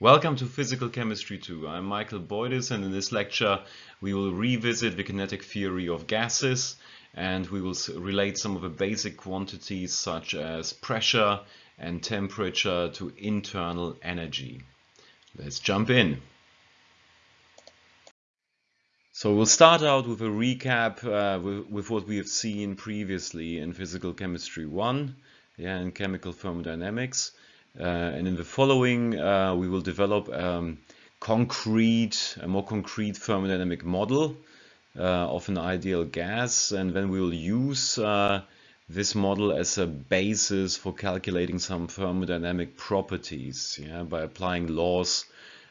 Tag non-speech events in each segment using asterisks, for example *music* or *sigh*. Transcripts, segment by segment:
Welcome to Physical Chemistry 2. I'm Michael Boydis and in this lecture we will revisit the kinetic theory of gases and we will relate some of the basic quantities such as pressure and temperature to internal energy. Let's jump in. So we'll start out with a recap uh, with, with, what we have seen previously in Physical Chemistry 1 yeah, and Chemical Thermodynamics. Uh, and in the following, uh, we will develop um, concrete, a more concrete thermodynamic model uh, of an ideal gas, and then we will use this model as a basis for calculating some thermodynamic properties yeah, by applying laws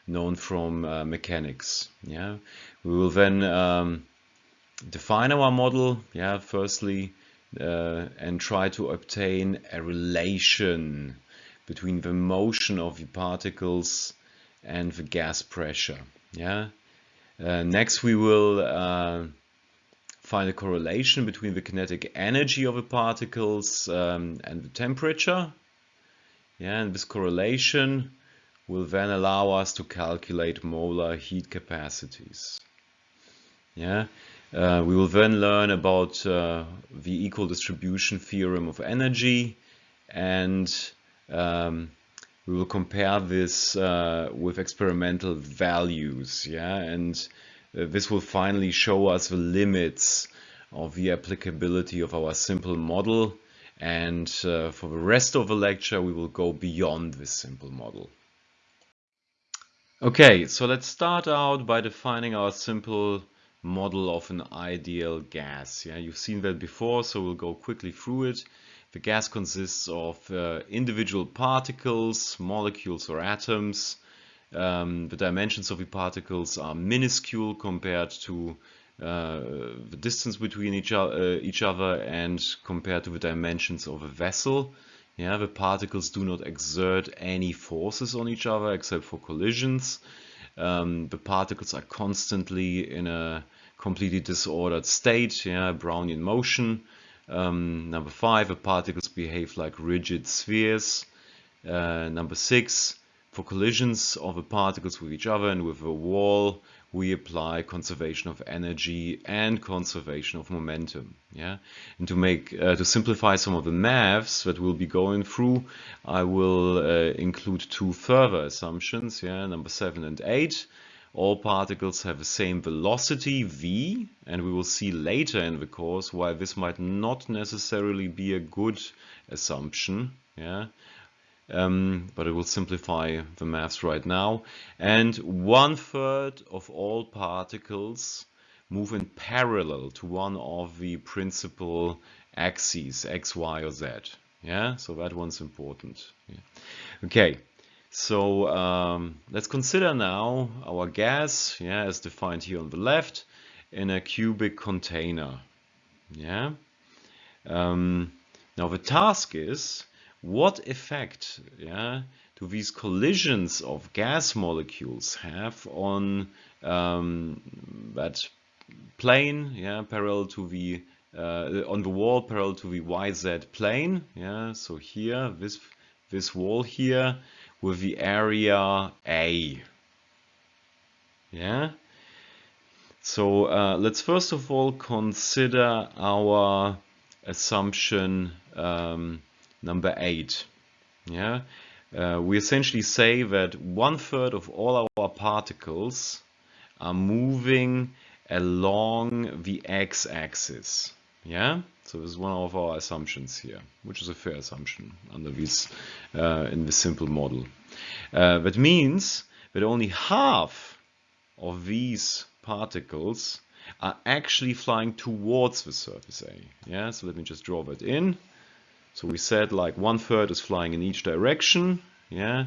known from uh, mechanics. Yeah, we will then um, define our model. Yeah, firstly, uh, and try to obtain a relation between the motion of the particles and the gas pressure. Yeah. Uh, next, we will uh, find a correlation between the kinetic energy of the particles um, and the temperature. Yeah, and this correlation will then allow us to calculate molar heat capacities. Yeah, uh, we will then learn about uh, the equal distribution theorem of energy and um, we will compare this uh, with experimental values, yeah, and uh, this will finally show us the limits of the applicability of our simple model. And uh, for the rest of the lecture, we will go beyond this simple model. Okay, so let's start out by defining our simple model of an ideal gas. Yeah, you've seen that before, so we'll go quickly through it. The gas consists of uh, individual particles, molecules or atoms. Um, the dimensions of the particles are minuscule compared to uh, the distance between each, uh, each, other and compared to the dimensions of a vessel. Yeah, the particles do not exert any forces on each other except for collisions. Um, the particles are constantly in a completely disordered state, yeah, Brownian motion. Um, number five, the particles behave like rigid spheres. Uh, number six, for collisions of the particles with each other and with a wall, we apply conservation of energy and conservation of momentum. Yeah, and to make uh, to simplify some of the maths that we'll be going through, I will uh, include two further assumptions. Yeah, number seven and eight all particles have the same velocity v and we will see later in the course why this might not necessarily be a good assumption yeah? Um, but it will simplify the maths right now. And one third of all particles move in parallel to one of the principal axes x y or z yeah? So that one's important. Yeah. okay so um, let's consider now our gas, yeah, as defined here on the left, in a cubic container. Yeah. Um, now the task is, what effect, yeah, do these collisions of gas molecules have on um, that plane, yeah, parallel to the uh, on the wall parallel to the YZ plane, yeah. So here, this this wall here with the area A. Yeah. So uh, let's first of all consider our assumption um, number eight. Yeah. Uh, we essentially say that one third of all our particles are moving along the x-axis. Yeah, so this is one of our assumptions here, which is a fair assumption under this uh, in this simple model. Uh, that means that only half of these particles are actually flying towards the surface A. Yeah, so let me just draw that in. So we said like one third is flying in each direction. Yeah,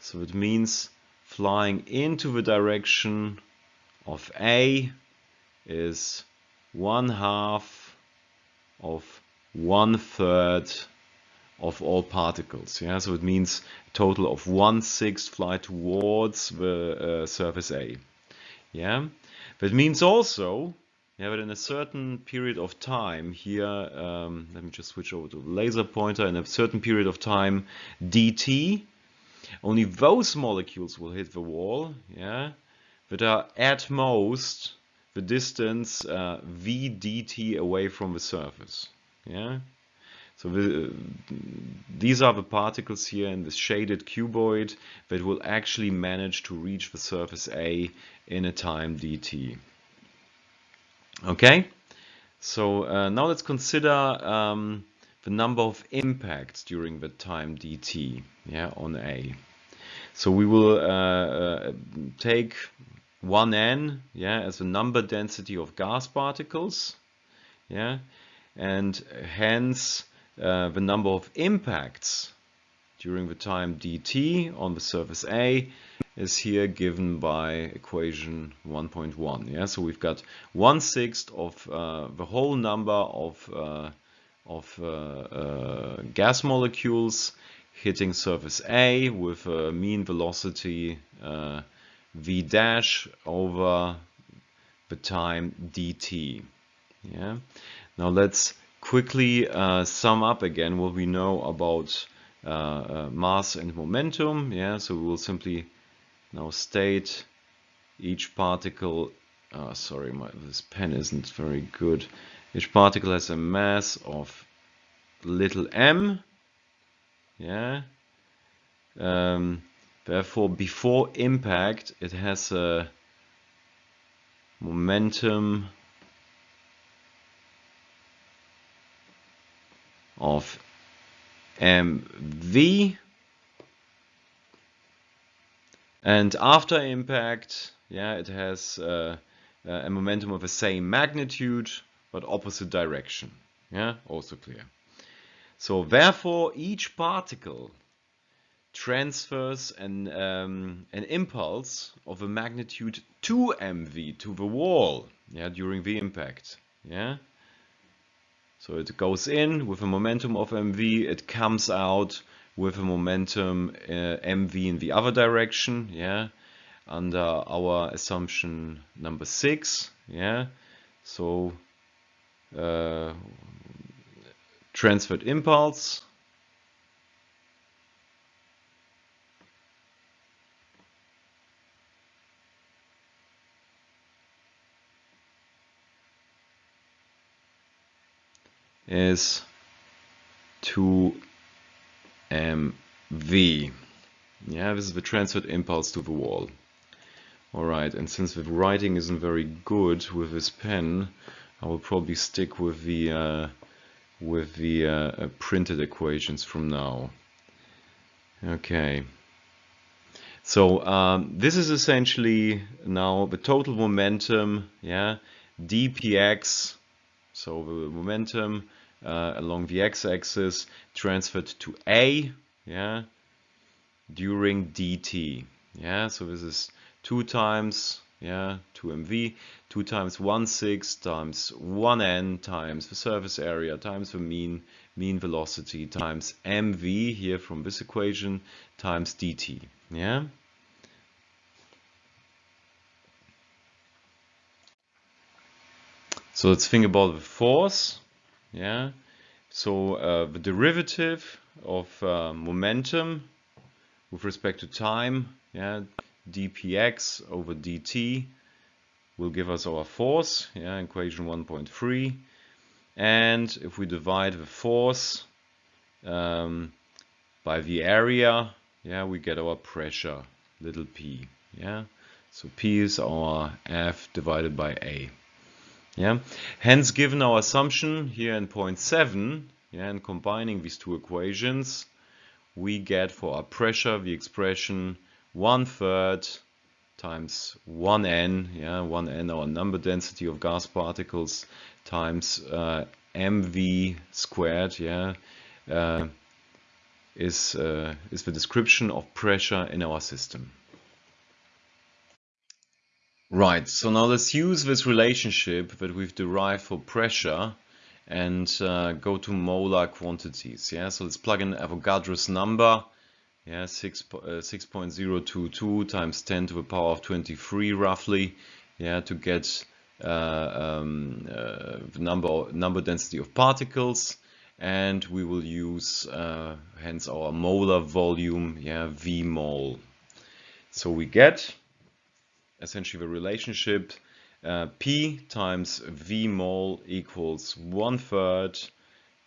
so it means flying into the direction of A is one half of one third of all particles. Yeah, so it means a total of one sixth fly towards the uh, surface A. Yeah, but it means also yeah, but in a certain period of time here, um, let me just switch over to the laser pointer. In a certain period of time, dt, only those molecules will hit the wall, yeah, that are at most the distance uh, v dt away from the surface, yeah. So the, these are the particles here in this shaded cuboid that will actually manage to reach the surface A in a time dt. Okay, so uh, now let's consider um, the number of impacts during the time dt yeah, on A. So we will uh, uh, take 1n yeah, as the number density of gas particles yeah, and hence uh, the number of impacts during the time dt on the surface A is here given by equation 1.1. Yeah, so we've got one sixth of uh, the whole number of uh, of uh, uh, gas molecules hitting surface A with a mean velocity uh, v dash over the time dt. Yeah. Now let's quickly uh, sum up again what we know about uh, uh, mass and momentum. Yeah, so we will simply now state each particle. Uh, sorry, my, this pen isn't very good. Each particle has a mass of little m. Yeah. Um, therefore, before impact, it has a momentum of mv and after impact yeah it has uh, a momentum of the same magnitude but opposite direction. Yeah also clear. So therefore each particle transfers an, um, an impulse of a magnitude 2 mv to the wall yeah during the impact yeah so it goes in with a momentum of mv, it comes out with a momentum uh, mv in the other direction, yeah, under our assumption number six, yeah. So uh, transferred impulse is 2 mv. Yeah, this is the transferred impulse to the wall. Alright, and since the writing isn't very good with this pen, I will probably stick with the uh, with the uh, uh, printed equations from now. Okay. So um, this is essentially now the total momentum, yeah, dpx, so the momentum uh, along the x-axis transferred to A, yeah, during dt. Yeah, so this is 2 times, yeah, 2mv, 2 times 1 6 times 1n times the surface area times the mean mean velocity times mv here from this equation times dt. Yeah. So let's think about the force. Yeah. So uh, the derivative of uh, momentum with respect to time, yeah, dpx over dt will give us our force, yeah, equation 1.3. And if we divide the force um, by the area, yeah, we get our pressure, little p, yeah. So p is our F divided by A. Yeah. Hence, given our assumption here in point 7, yeah, and combining these two equations, we get for our pressure the expression 1 third times 1n, yeah, 1n our number density of gas particles times uh, mv squared, yeah, uh, is, uh, is the description of pressure in our system. Right, so now let's use this relationship that we've derived for pressure and uh, go to molar quantities. Yeah, so let's plug in Avogadro's number. Yeah, 6, uh, 6.022 times 10 to the power of 23 roughly. Yeah, to get uh, um, uh, the number number density of particles. and we will use uh, hence our molar volume, yeah, V mole. So we get essentially the relationship uh, P times V mole equals one third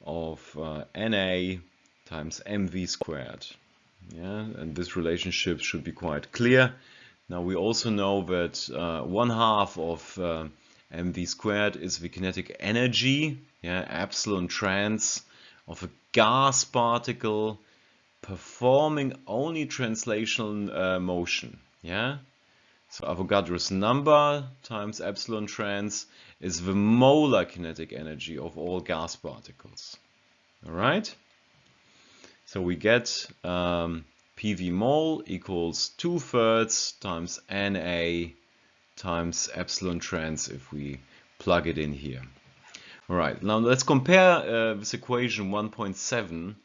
of uh, Na times mv squared. Yeah, and this relationship should be quite clear. Now we also know that uh, one half of uh, mv squared is the kinetic energy, yeah, epsilon trans of a gas particle performing only translational uh, motion. Yeah, so Avogadro's number times epsilon trans is the molar kinetic energy of all gas particles. All right. So we get um, PV mole equals 2 thirds times Na times epsilon trans if we plug it in here. Alright, now let's compare uh, this equation 1.7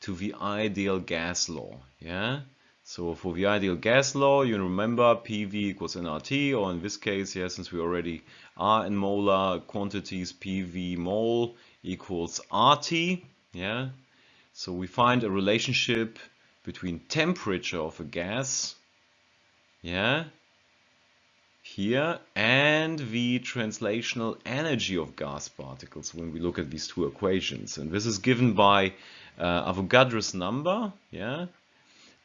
to the ideal gas law. Yeah. So for the ideal gas law, you remember PV equals nRT, or in this case, yeah, since we already are in molar quantities, PV mole equals RT. Yeah. So we find a relationship between temperature of a gas, yeah, here, and the translational energy of gas particles when we look at these two equations. And this is given by uh, Avogadro's number, yeah,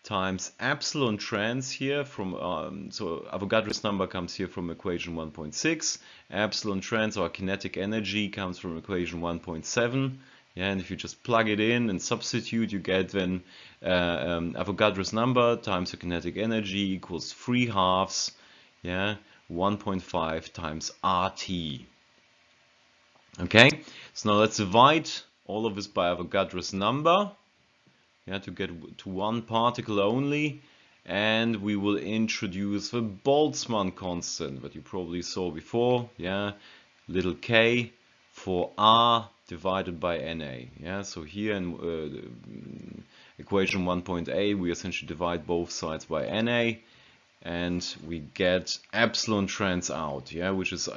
times epsilon trans here from, um, so Avogadro's number comes here from equation 1.6, epsilon trans or kinetic energy comes from equation 1.7, yeah, and if you just plug it in and substitute, you get then uh, um, Avogadro's number times the kinetic energy equals 3 halves, yeah, 1.5 times RT. Okay, so now let's divide all of this by Avogadro's number, yeah, to get to one particle only, and we will introduce the Boltzmann constant that you probably saw before, yeah, little k for R divided by Na. Yeah, so here in uh, equation 1.a we essentially divide both sides by Na and we get epsilon trans out, yeah, which is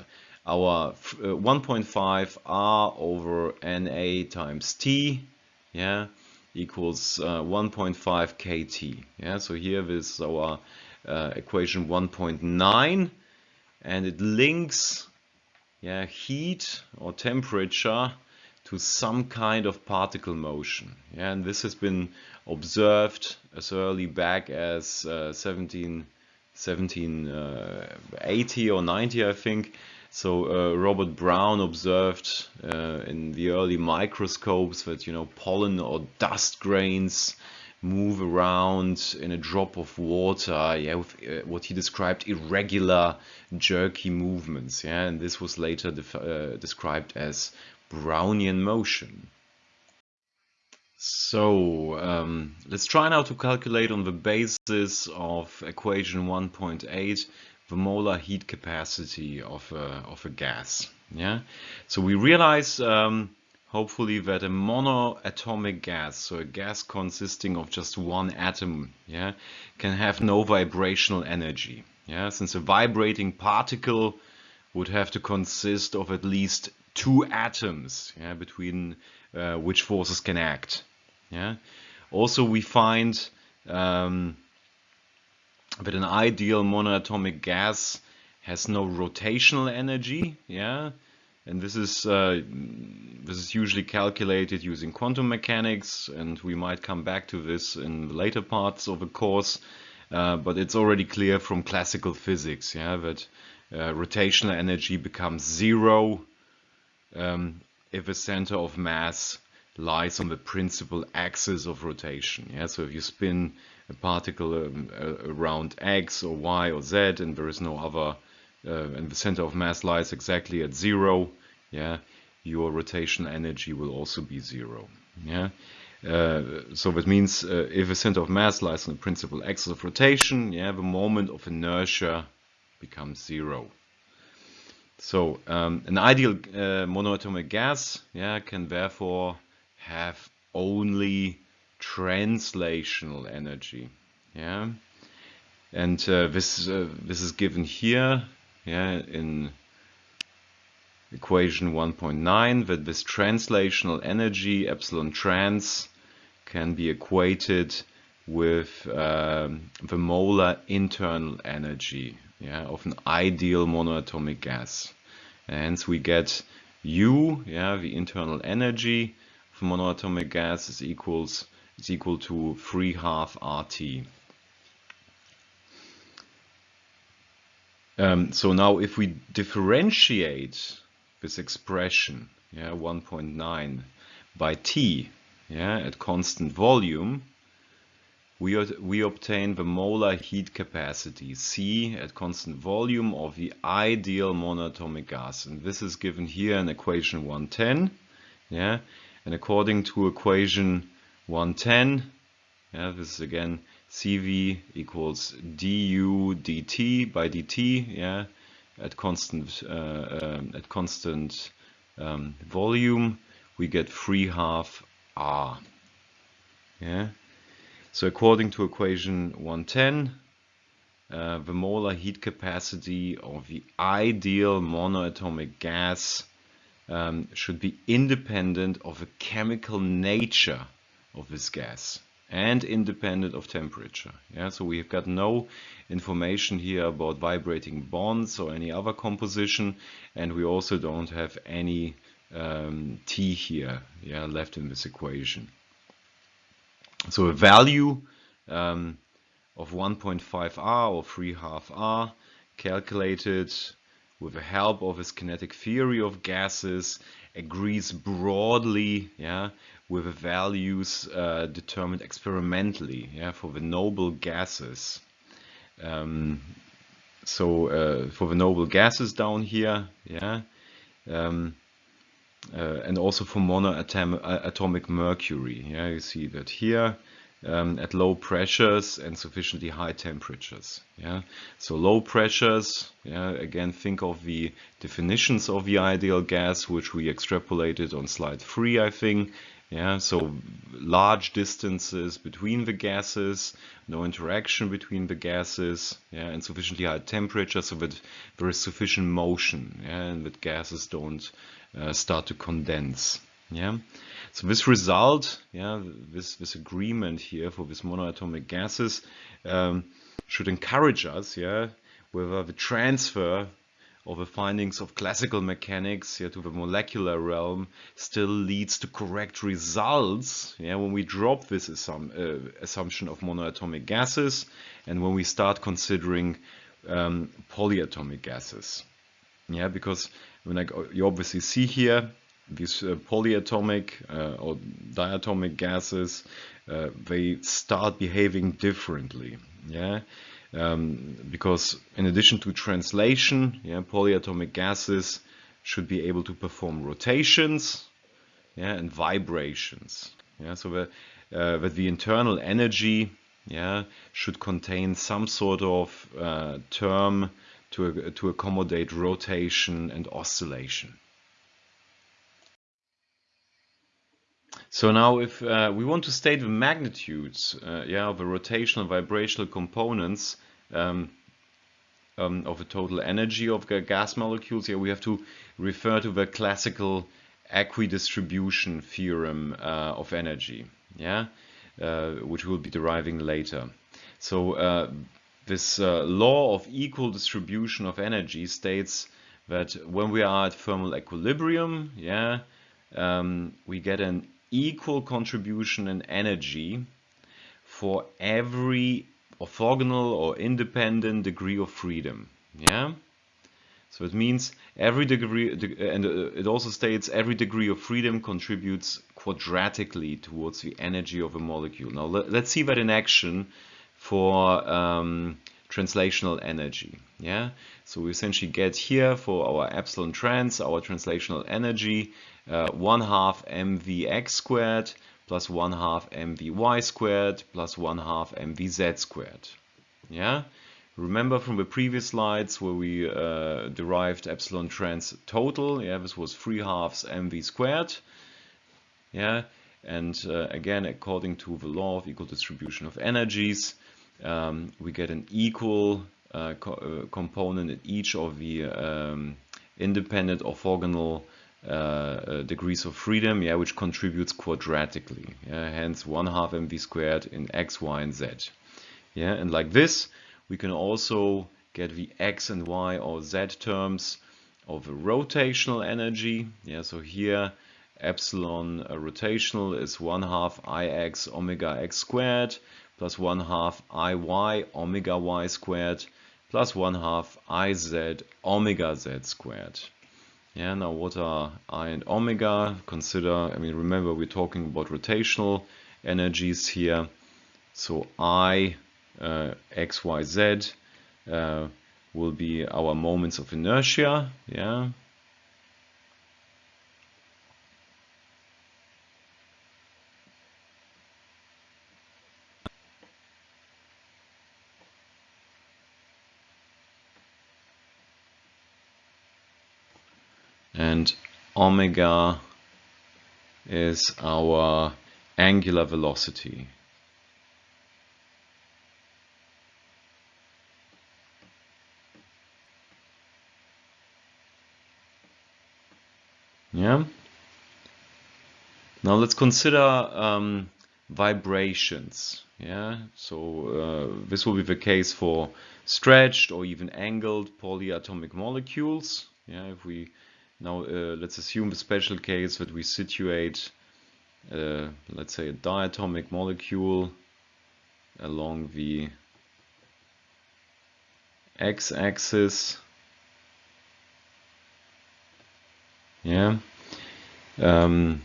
our uh, 1.5 R over Na times T, yeah, equals uh, 1.5 kT. Yeah, so here is our uh, equation 1.9 and it links yeah, heat or temperature to some kind of particle motion. Yeah, and this has been observed as early back as uh, 17, 1780 uh, or 90, I think. So uh, Robert Brown observed uh, in the early microscopes that you know pollen or dust grains move around in a drop of water, yeah, with uh, what he described irregular, jerky movements, yeah, and this was later uh, described as Brownian motion. So um, let's try now to calculate on the basis of equation 1.8 the molar heat capacity of a, of a gas. Yeah. So we realize um, hopefully that a monoatomic gas, so a gas consisting of just one atom, yeah, can have no vibrational energy. Yeah, since a vibrating particle would have to consist of at least two atoms yeah, between uh, which forces can act. Yeah. Also, we find um, that an ideal monoatomic gas has no rotational energy. Yeah, and this is uh, this is usually calculated using quantum mechanics, and we might come back to this in the later parts of the course. Uh, but it's already clear from classical physics, yeah, that uh, rotational energy becomes zero um, if a center of mass lies on the principal axis of rotation. Yeah, so if you spin particle um, around x or y or z, and there is no other, uh, and the center of mass lies exactly at zero, yeah, your rotation energy will also be zero. Yeah. Uh, so that means uh, if a center of mass lies on the principal axis of rotation, yeah, the moment of inertia becomes zero. So um, an ideal uh, monoatomic gas yeah, can therefore have only translational energy. Yeah, and uh, this uh, this is given here yeah in equation 1.9 that this translational energy epsilon trans can be equated with um, the molar internal energy yeah, of an ideal monoatomic gas. And hence we get U, yeah, the internal energy of monoatomic gas is equals is equal to 3 half RT. Um, so now if we differentiate this expression, yeah, 1.9 by T, yeah, at constant volume, we, we obtain the molar heat capacity C at constant volume of the ideal monatomic gas. And this is given here in equation 110. Yeah, and according to equation 110, yeah, this is again CV equals du dt by dt, yeah, at constant uh, um, at constant um, volume, we get 3 half R. Yeah. So according to equation 110, uh, the molar heat capacity of the ideal monoatomic gas um, should be independent of the chemical nature of this gas and independent of temperature. Yeah, so we've got no information here about vibrating bonds or any other composition, and we also don't have any um, T here yeah, left in this equation. So a value um, of 1.5R or 3 half R calculated with the help of his kinetic theory of gases agrees broadly yeah, with values uh, determined experimentally yeah, for the noble gases. Um, so uh, for the noble gases down here, yeah, um, uh, and also for monoatomic mercury. Yeah, you see that here um, at low pressures and sufficiently high temperatures. Yeah, so low pressures. Yeah, again, think of the definitions of the ideal gas, which we extrapolated on slide three, I think. Yeah, so large distances between the gases, no interaction between the gases, yeah, and sufficiently high temperature so that there is sufficient motion, yeah, and that gases don't uh, start to condense. Yeah, so this result, yeah, this this agreement here for these monoatomic gases um, should encourage us, yeah, whether the transfer of the findings of classical mechanics yeah, to the molecular realm still leads to correct results yeah, when we drop this assum uh, assumption of monoatomic gases and when we start considering um, polyatomic gases. Yeah, because when I you obviously see here these uh, polyatomic uh, or diatomic gases, uh, they start behaving differently. Yeah, um, because in addition to translation, yeah, polyatomic gases should be able to perform rotations yeah, and vibrations. Yeah, so that, uh, that the internal energy yeah, should contain some sort of uh, term to, to accommodate rotation and oscillation. So now if uh, we want to state the magnitudes uh, yeah, of the rotational vibrational components um, um, of the total energy of the gas molecules, here we have to refer to the classical equidistribution theorem uh, of energy, yeah, uh, which we'll be deriving later. So uh, this uh, law of equal distribution of energy states that when we are at thermal equilibrium, yeah, um, we get an equal contribution in energy for every orthogonal or independent degree of freedom. Yeah. So it means every degree, and uh, it also states every degree of freedom contributes quadratically towards the energy of a molecule. Now let's see that in action for um, translational energy. Yeah, so we essentially get here for our epsilon trans, our translational energy, uh, 1 half mvx squared plus 1 half mvy squared plus 1 half mvz squared. Yeah, remember from the previous slides where we uh, derived epsilon trans total, yeah, this was 3 halves mv squared. Yeah, and uh, again, according to the law of equal distribution of energies, um, we get an equal uh, co uh, component at each of the um, independent orthogonal uh, uh, degrees of freedom, yeah, which contributes quadratically. Yeah, hence one half mv squared in x, y, and z. Yeah, and like this, we can also get the x and y or z terms of rotational energy. Yeah, so here epsilon uh, rotational is 1 half ix omega x squared plus 1 half iy omega y squared plus 1 half iz omega z squared. Yeah, now what are i and omega? Consider, I mean, remember we're talking about rotational energies here. So i, uh, x, y, z uh, will be our moments of inertia. Yeah, and omega is our angular velocity. Yeah. Now let's consider um, vibrations. Yeah. So uh, this will be the case for stretched or even angled polyatomic molecules. Yeah. If we now uh, let's assume the special case that we situate, uh, let's say a diatomic molecule along the x-axis. Yeah. Um,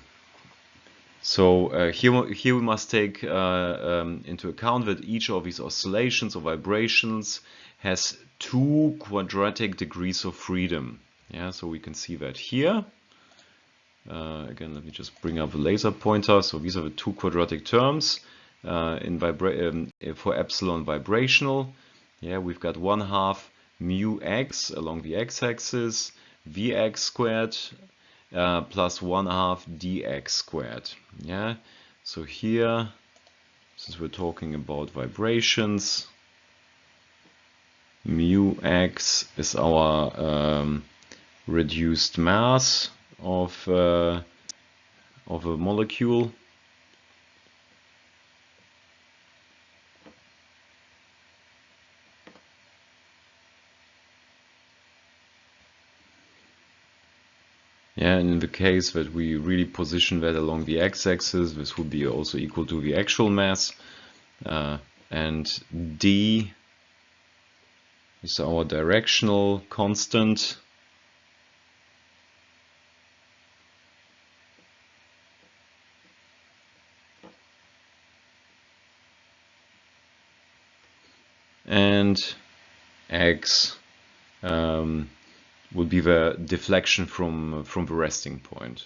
so uh, here, here we must take uh, um, into account that each of these oscillations or vibrations has two quadratic degrees of freedom. Yeah, so we can see that here. Uh, again, let me just bring up the laser pointer. So these are the two quadratic terms uh, in um, for epsilon vibrational. Yeah, we've got one half mu x along the x-axis, vx squared uh, plus one half dx squared. Yeah, so here, since we're talking about vibrations, mu x is our um, reduced mass of uh, of a molecule Yeah, and in the case that we really position that along the x-axis, this would be also equal to the actual mass. Uh, and d is our directional constant. And x um, would be the deflection from from the resting point.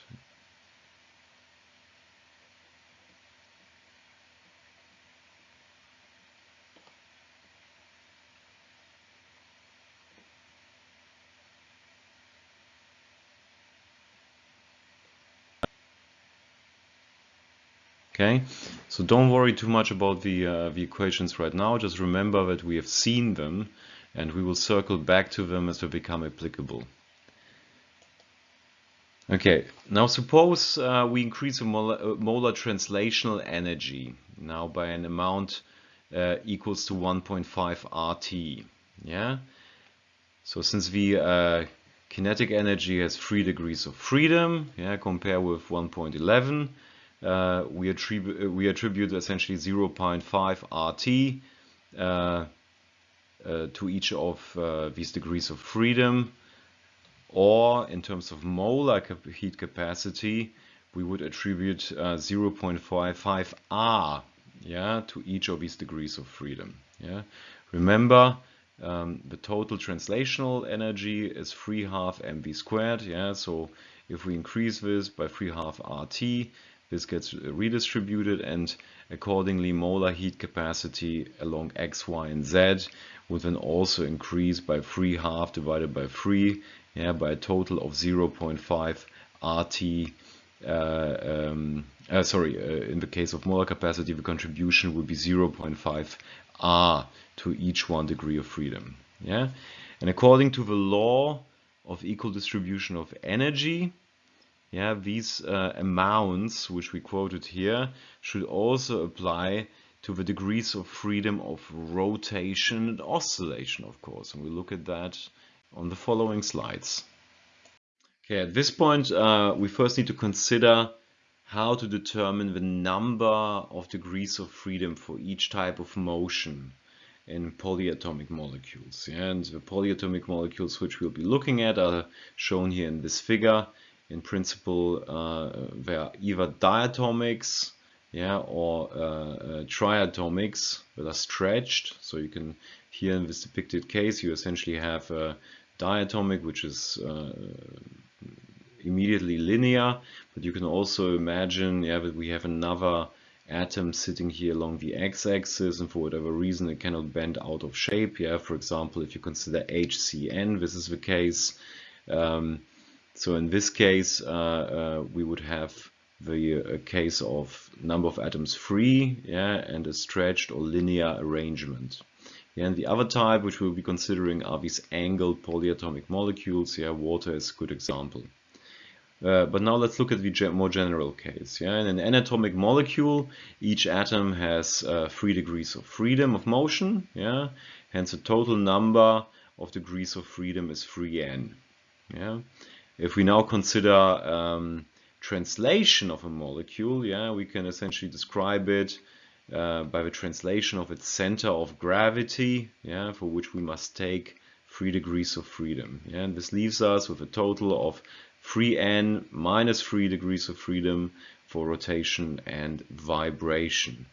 Okay, so don't worry too much about the, uh, the equations right now. Just remember that we have seen them and we will circle back to them as they become applicable. Okay, now suppose uh, we increase the molar, uh, molar, translational energy now by an amount uh, equals to 1.5 RT. Yeah. So since the uh, kinetic energy has three degrees of freedom, yeah, compare with 1.11, uh, we, attribute, uh, we attribute essentially 0.5 RT uh, uh, to each of uh, these degrees of freedom or in terms of molar cap heat capacity we would attribute uh, 0.55 R yeah, to each of these degrees of freedom. Yeah. Remember um, the total translational energy is 3 half mv squared. Yeah, so if we increase this by 3 half RT, this gets redistributed and accordingly molar heat capacity along x, y and z would then also increase by 3 half divided by 3 yeah, by a total of 0.5 RT uh, um, uh, sorry, uh, in the case of molar capacity, the contribution would be 0.5 R to each one degree of freedom. Yeah, and according to the law of equal distribution of energy, yeah, these uh, amounts which we quoted here should also apply to the degrees of freedom of rotation and oscillation, of course. And we'll look at that on the following slides. Okay, at this point, uh, we first need to consider how to determine the number of degrees of freedom for each type of motion in polyatomic molecules. And the polyatomic molecules which we'll be looking at are shown here in this figure. In principle, uh, they are either diatomics, yeah, or uh, uh, triatomics that are stretched. So you can, here in this depicted case, you essentially have a diatomic, which is uh, immediately linear, but you can also imagine, yeah, that we have another atom sitting here along the x-axis and for whatever reason it cannot bend out of shape. Yeah, for example, if you consider HCN, this is the case. Um, so in this case, uh, uh, we would have the uh, case of number of atoms free yeah, and a stretched or linear arrangement. Yeah, and the other type which we'll be considering are these angled polyatomic molecules. Yeah, water is a good example. Uh, but now let's look at the more general case. Yeah? In an anatomic molecule, each atom has uh, three degrees of freedom of motion. Yeah? Hence, the total number of degrees of freedom is 3n. Yeah? If we now consider um, translation of a molecule, yeah, we can essentially describe it uh, by the translation of its center of gravity, yeah, for which we must take three degrees of freedom. Yeah, and this leaves us with a total of 3n minus 3 degrees of freedom for rotation and vibration.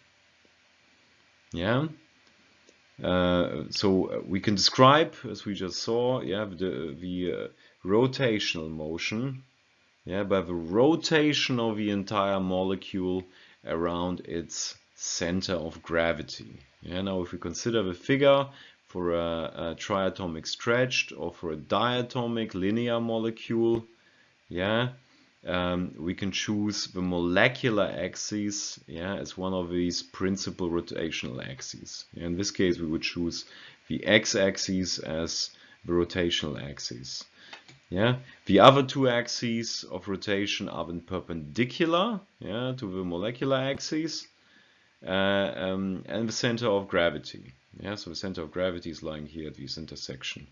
Yeah. Uh, so we can describe, as we just saw, yeah, the, the uh, rotational motion, yeah, by the rotation of the entire molecule around its center of gravity. Yeah, now if we consider the figure for a, a triatomic stretched or for a diatomic linear molecule, yeah um, we can choose the molecular axis yeah as one of these principal rotational axes in this case we would choose the x-axis as the rotational axis yeah? The other two axes of rotation are then perpendicular yeah to the molecular axis uh, um, and the center of gravity. Yeah? So the center of gravity is lying here at this intersection.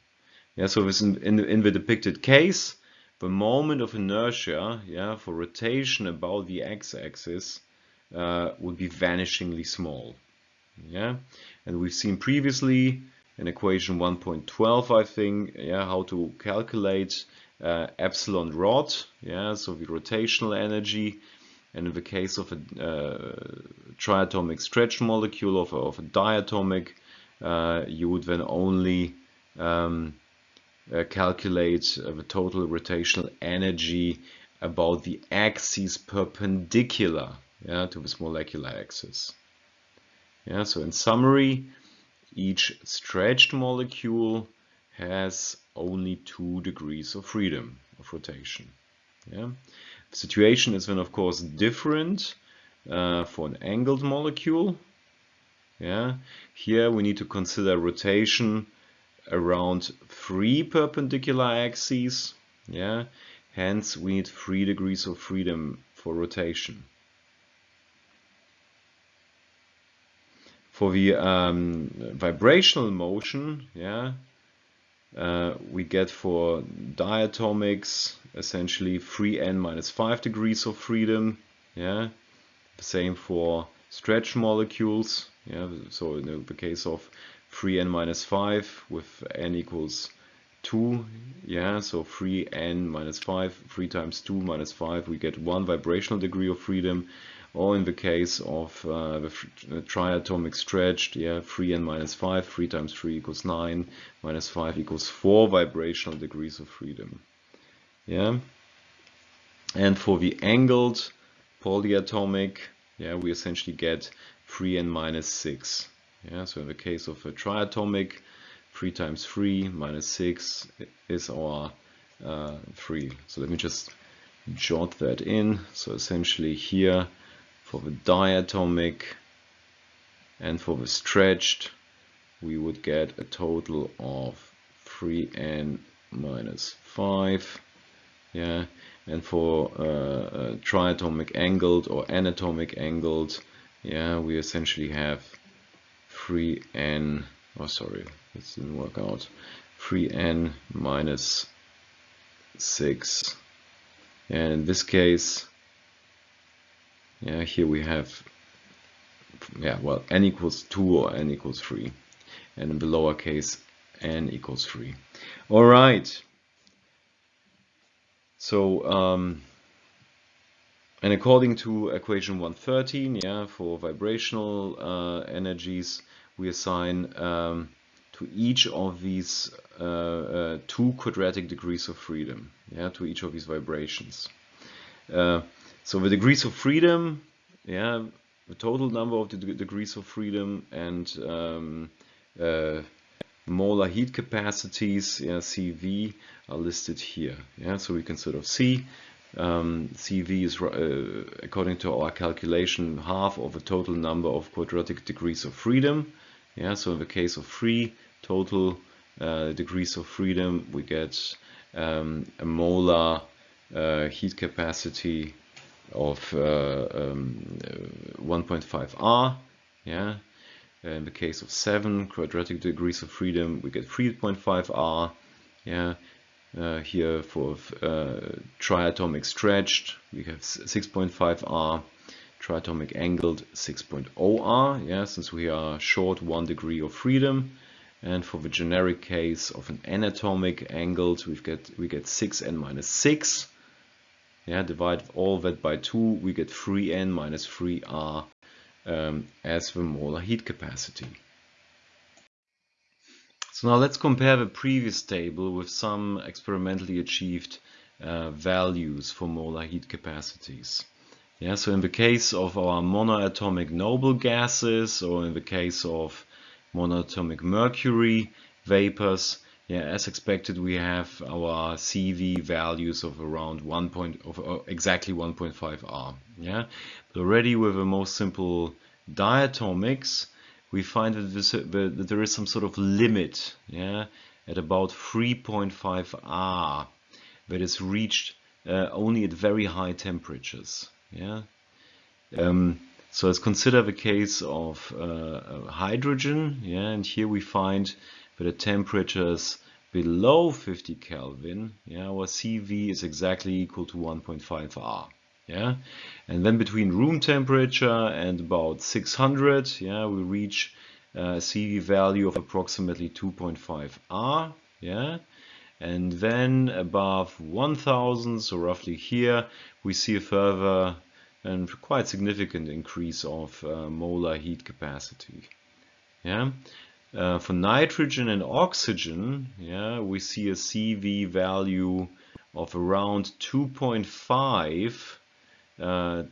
Yeah? So this in, in, in the depicted case the moment of inertia yeah, for rotation about the x-axis uh, would be vanishingly small. Yeah, and we've seen previously in equation 1.12, I think, yeah, how to calculate uh, epsilon rot, yeah, so the rotational energy, and in the case of a uh, triatomic stretch molecule of a, of a diatomic, uh, you would then only um, uh, calculate uh, the total rotational energy about the axis perpendicular yeah, to this molecular axis. Yeah, so in summary, each stretched molecule has only two degrees of freedom of rotation. Yeah. The situation is then of course different uh, for an angled molecule. Yeah. Here we need to consider rotation around three perpendicular axes. Yeah, hence we need three degrees of freedom for rotation. For the um, vibrational motion, yeah, uh, we get for diatomics essentially 3n minus 5 degrees of freedom. Yeah, the same for stretch molecules. Yeah, so in the case of 3n minus 5 with n equals 2 yeah so 3n minus 5 3 times 2 minus 5 we get one vibrational degree of freedom or in the case of uh, the triatomic stretched yeah 3n minus 5 3 times 3 equals 9 minus 5 equals 4 vibrational degrees of freedom yeah and for the angled polyatomic yeah we essentially get 3n minus 6 yeah, so in the case of a triatomic, 3 times 3 minus 6 is our uh, 3. So let me just jot that in. So essentially here for the diatomic and for the stretched we would get a total of 3n minus 5 yeah? And for uh, uh, triatomic angled or anatomic angled yeah we essentially have 3n oh sorry this didn't work out. 3n minus 6 and in this case yeah here we have yeah well n equals 2 or n equals 3 and in the lower case n equals 3 all right. So um, and according to equation 113 yeah for vibrational uh, energies we assign um, to each of these uh, uh, two quadratic degrees of freedom yeah to each of these vibrations. Uh, so the degrees of freedom yeah the total number of the degrees of freedom and um, uh, molar heat capacities yeah, CV are listed here yeah. So we can sort of see um, CV is uh, according to our calculation half of the total number of quadratic degrees of freedom yeah. So in the case of three total uh, degrees of freedom we get um, a molar uh, heat capacity of uh, um, 1.5 R. Yeah. In the case of 7 quadratic degrees of freedom, we get 3.5 R. Yeah. Uh, here for uh, triatomic stretched, we have 6.5 R. Triatomic angled 6.0 R. Yeah, since we are short one degree of freedom. And for the generic case of an n-atomic angled, we get we get 6 n minus 6 yeah, divide all that by 2, we get 3n minus 3r um, as the molar heat capacity. So now let's compare the previous table with some experimentally achieved uh, values for molar heat capacities. Yeah, so in the case of our monoatomic noble gases or in the case of monoatomic mercury vapors, yeah, as expected, we have our CV values of around 1 point of uh, exactly 1.5 R. Yeah, but already with the most simple diatomics, we find that, this, that there is some sort of limit. Yeah, at about 3.5 R that is reached uh, only at very high temperatures. Yeah. Um, so let's consider the case of uh, hydrogen. Yeah, and here we find but at temperatures below 50 Kelvin, yeah, our CV is exactly equal to 1.5 R. Yeah, and then between room temperature and about 600, yeah, we reach a CV value of approximately 2.5 R. Yeah, and then above 1000, so roughly here, we see a further and quite significant increase of uh, molar heat capacity. Yeah, uh, for nitrogen and oxygen, yeah, we see a CV value of around 2.5 uh,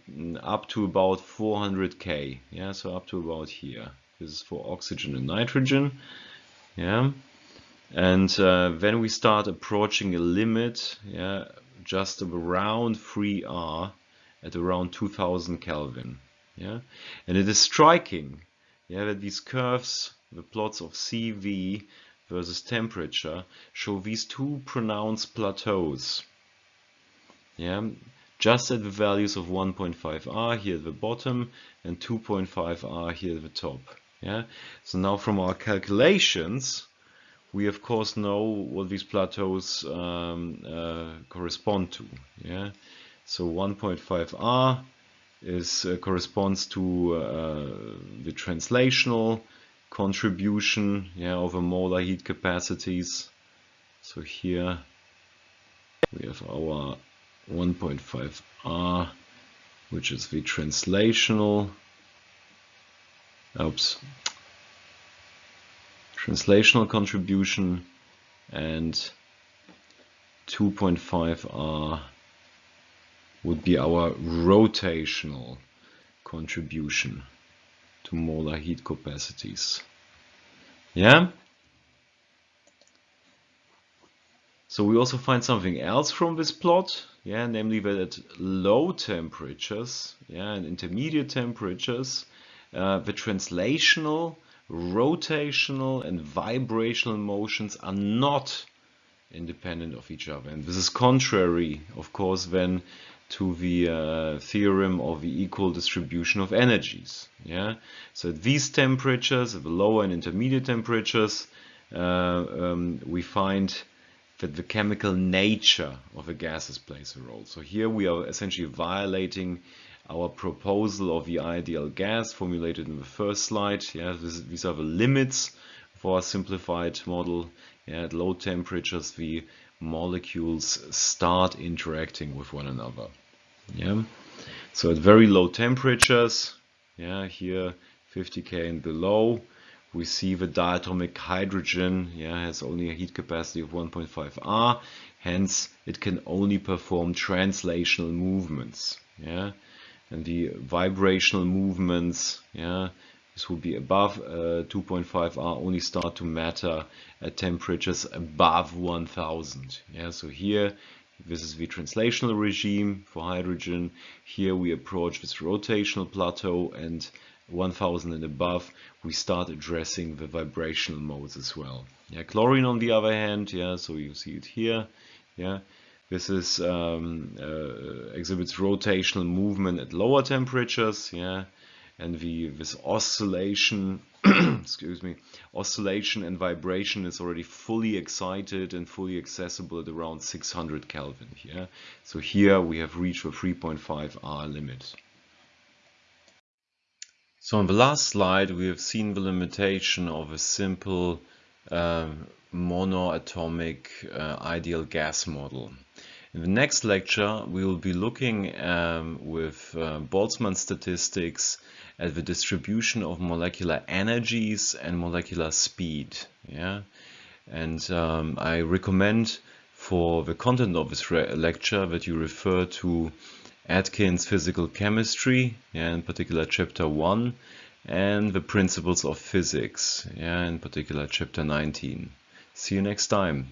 up to about 400 K. Yeah, so up to about here. This is for oxygen and nitrogen. Yeah, and uh, then we start approaching a limit. Yeah, just around 3R at around 2000 Kelvin. Yeah, and it is striking. Yeah, that these curves the plots of CV versus temperature show these two pronounced plateaus. Yeah, just at the values of 1.5 R here at the bottom and 2.5 R here at the top. Yeah, so now from our calculations, we of course know what these plateaus um, uh, correspond to. Yeah, so 1.5 R is uh, corresponds to uh, the translational contribution yeah, a molar heat capacities. So here we have our 1.5 R, which is the translational, oops, translational contribution and 2.5 R would be our rotational contribution to molar heat capacities. Yeah? So we also find something else from this plot, yeah, namely that at low temperatures, yeah, and intermediate temperatures, uh, the translational, rotational, and vibrational motions are not independent of each other. And this is contrary, of course, then to the uh, theorem of the equal distribution of energies. Yeah. So at these temperatures, at the lower and intermediate temperatures, uh, um, we find that the chemical nature of the gases plays a role. So here we are essentially violating our proposal of the ideal gas formulated in the first slide. Yeah, this, these are the limits for a simplified model. Yeah, at low temperatures, the molecules start interacting with one another. Yeah, so at very low temperatures, yeah, here 50 K and below, we see the diatomic hydrogen yeah, has only a heat capacity of 1.5 R, hence it can only perform translational movements. Yeah, and the vibrational movements, yeah, this would be above uh, 2.5 R, only start to matter at temperatures above 1000. Yeah, so here this is the translational regime for hydrogen. Here we approach this rotational plateau and 1000 and above, we start addressing the vibrational modes as well. Yeah, chlorine on the other hand, yeah, so you see it here, yeah, this is um, uh, exhibits rotational movement at lower temperatures, yeah, and the this oscillation, *clears throat* excuse me, oscillation and vibration is already fully excited and fully accessible at around 600 Kelvin. Yeah, so here we have reached the 3.5 R limit. So on the last slide, we have seen the limitation of a simple um, monoatomic uh, ideal gas model. In the next lecture, we will be looking um, with uh, Boltzmann statistics at the distribution of molecular energies and molecular speed. Yeah, and um, I recommend for the content of this lecture that you refer to Atkins Physical Chemistry, yeah, in particular chapter 1, and the Principles of Physics, yeah, in particular chapter 19. See you next time.